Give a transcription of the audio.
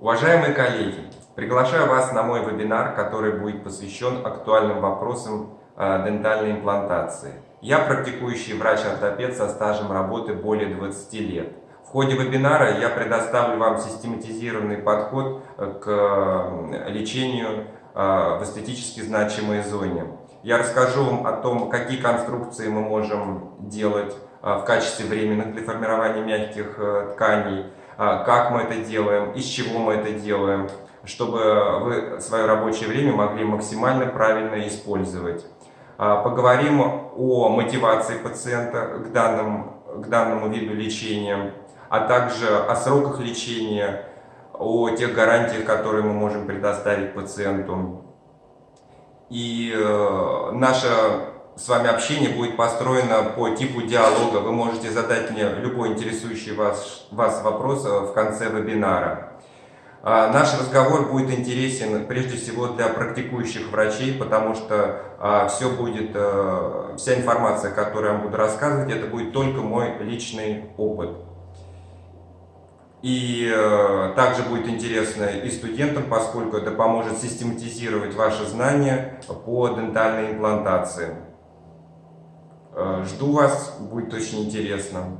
Уважаемые коллеги, приглашаю вас на мой вебинар, который будет посвящен актуальным вопросам э, дентальной имплантации. Я практикующий врач-ортопед со стажем работы более 20 лет. В ходе вебинара я предоставлю вам систематизированный подход э, к э, лечению в эстетически значимой зоне. Я расскажу вам о том, какие конструкции мы можем делать в качестве временных для формирования мягких тканей, как мы это делаем, из чего мы это делаем, чтобы вы свое рабочее время могли максимально правильно использовать. А, поговорим о мотивации пациента к данному, к данному виду лечения, а также о сроках лечения, о тех гарантиях, которые мы можем предоставить пациенту. И э, наша с вами общение будет построено по типу диалога. Вы можете задать мне любой интересующий вас, вас вопрос э, в конце вебинара. А, наш разговор будет интересен прежде всего для практикующих врачей, потому что а, все будет, а, вся информация, которую я вам буду рассказывать, это будет только мой личный опыт. И э, также будет интересно и студентам, поскольку это поможет систематизировать ваши знания по дентальной имплантации. Э, жду вас, будет очень интересно.